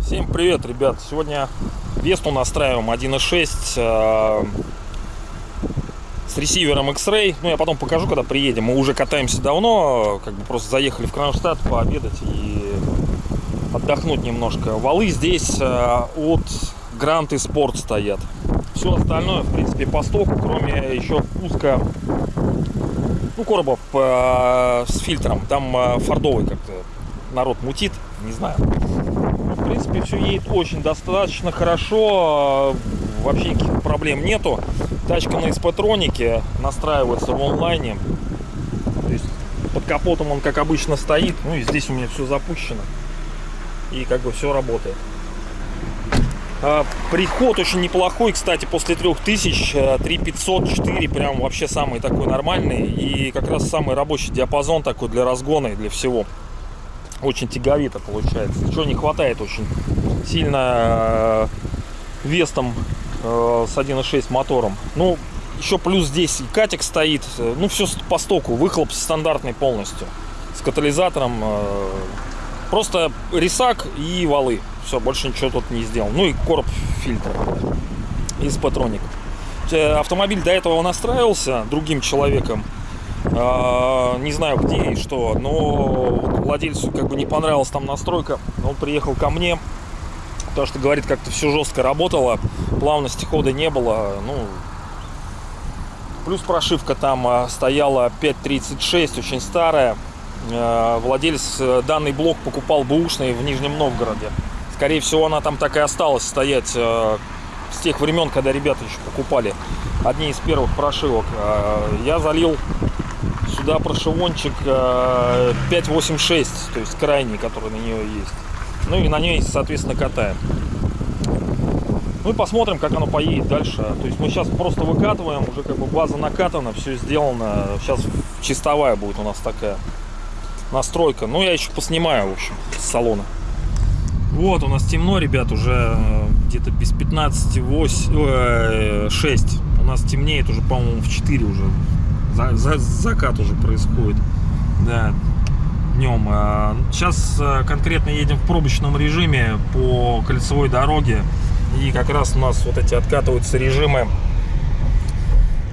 Всем привет, ребят! Сегодня Весту настраиваем 1.6 э, с ресивером X-Ray. Ну, я потом покажу, когда приедем. Мы уже катаемся давно, как бы просто заехали в Кронштадт пообедать и отдохнуть немножко. Валы здесь э, от Грант и Спорт стоят. Все остальное, в принципе, по стоку, кроме еще пуска ну, коробов э, с фильтром. Там э, фордовый как-то народ мутит, не знаю. Ну, в принципе, все едет очень достаточно хорошо. э, Вообще никаких проблем нету. Тачка на SP-тронике настраивается в онлайне. То есть под капотом он, как обычно, стоит. Ну и здесь у меня все запущено. И как бы все работает. А, Приход очень неплохой, кстати, после 3000, э, 3500, 4, прям вообще самый такой нормальный. И как раз самый рабочий диапазон такой для разгона и для всего. Очень тяговито получается. Чего не хватает очень сильно э, вестом э, с 1.6 мотором. Ну, еще плюс здесь и катик стоит. э, Ну, все по стоку. Выхлоп стандартный полностью. С катализатором. Э, Просто рисак и валы. Все, больше ничего тут не сделал. Ну и короб фильтра из патроник. Э, Автомобиль до этого настраивался другим человеком. А, Не знаю где и что, но владельцу как бы не понравилась там настройка. Он приехал ко мне, потому что говорит, как-то все жестко работало, плавности хода не было. Ну, плюс прошивка там а, стояла 5.36, очень старая. Э, Владелец э, данный блок покупал бэушный в Нижнем Новгороде. Скорее всего, она там так и осталась стоять э, с тех времен, когда ребята еще покупали. Одни из первых прошивок. Я залил сюда прошивончик э, 586, то есть крайний, который на нее есть. Ну и на ней, соответственно, катаем. Ну и посмотрим, как оно поедет дальше. То есть мы сейчас просто выкатываем, уже как бы база накатана, все сделано. Сейчас чистовая будет у нас такая настройка. Ну я еще поснимаю, в общем, с салона. Вот, у нас темно, ребят, уже э, где-то без 15, 8, э, 6. У нас темнеет уже, по-моему, в 4 уже. За- за- закат уже происходит. Да, днем. А, Сейчас э, конкретно едем в пробочном режиме по кольцевой дороге. И как раз у нас вот эти откатываются режимы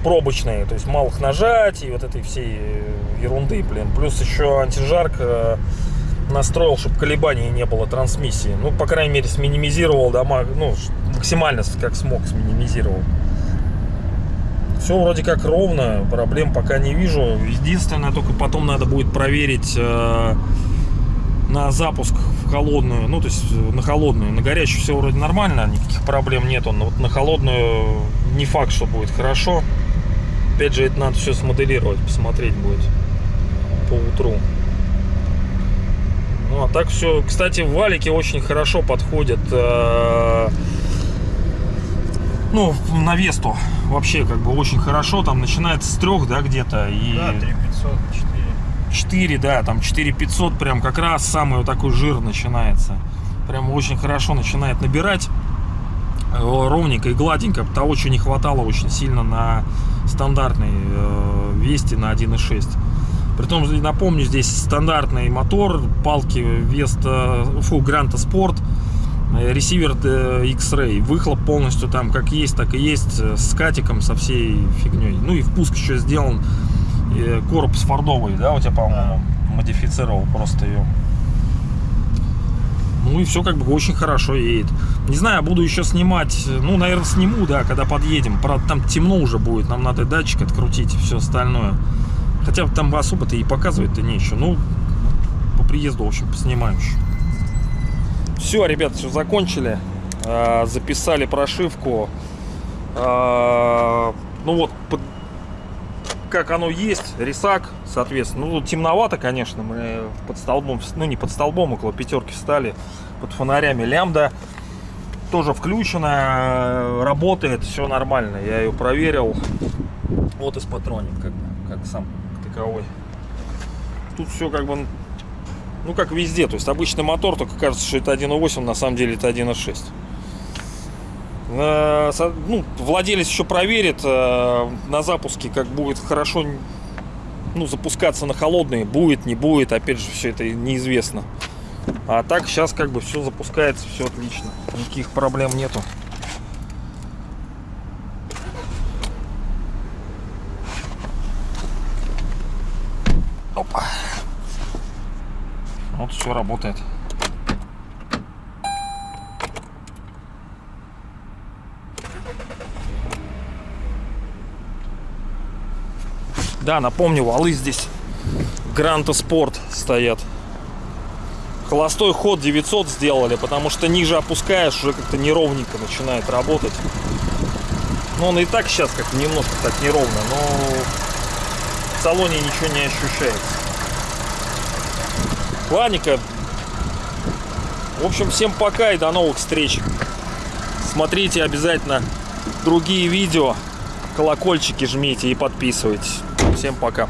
пробочные. То есть малых нажатий, вот этой всей э, ерунды, блин. Плюс еще антижарк э, настроил, чтобы колебаний не было трансмиссии. Ну, по крайней мере, сминимизировал дома, ну, максимально как смог сминимизировал. Все вроде как ровно, проблем пока не вижу. Единственное, только потом надо будет проверить э, на запуск в холодную, ну, то есть э, на холодную. На горячую все вроде нормально, никаких проблем нету, но вот на холодную не факт, что будет хорошо. Опять же, это надо все смоделировать, посмотреть будет по утру. Ну, а так все, кстати, валики очень хорошо подходят э, ну, на Весту вообще как бы очень хорошо. Там начинается с трех, да, где-то. И Да, 3500, 4. 4, да, там 4500 прям как раз самый вот такой жир начинается. Прям очень хорошо начинает набирать э, ровненько и гладенько. Того, чего не хватало очень сильно на стандартной э, Весте на 1.6. Притом, напомню, здесь стандартный мотор, палки Веста, фу, Гранта Спорт, э, ресивер э, X-Ray, выхлоп полностью там как есть, так и есть, э, с катиком, со всей фигней. Ну и впуск еще сделан, э, короб с фордовой, да, у тебя, по-моему, модифицировал просто ее. Ну и все как бы очень хорошо едет. Не знаю, буду еще снимать, ну, наверное, сниму, да, когда подъедем. Правда, там темно уже будет, нам надо датчик открутить и все остальное. Хотя там особо-то и показывать-то нечего. Ну, по приезду, в общем, поснимаем еще. Все, ребят, все закончили. А, Записали прошивку. А, Ну вот, как оно есть, рисак, соответственно. Ну, темновато, конечно, мы под столбом, ну не под столбом, около пятерки встали, под фонарями лямбда. Тоже включена, работает, все нормально. Я ее проверил. Вот из патроник, как, как сам таковой. Тут все как бы, ну как везде. То есть обычный мотор, только кажется, что это 1.8, на самом деле это 1.6. Э, Ну, владелец еще проверит э, на запуске, как будет хорошо ну, запускаться на холодные. Будет, не будет, опять же, все это неизвестно. А так сейчас как бы все запускается, все отлично. Никаких проблем нету. Опа. Вот все работает. Да, напомню, валы здесь Гранта Спорт стоят. Холостой ход 900 сделали, потому что ниже опускаешь, уже как-то неровненько начинает работать. Ну, он и так сейчас как немножко так неровно, но в салоне ничего не ощущается. Ладненько. В общем, всем пока и до новых встреч. Смотрите обязательно другие видео. Колокольчики жмите и подписывайтесь. Всем пока.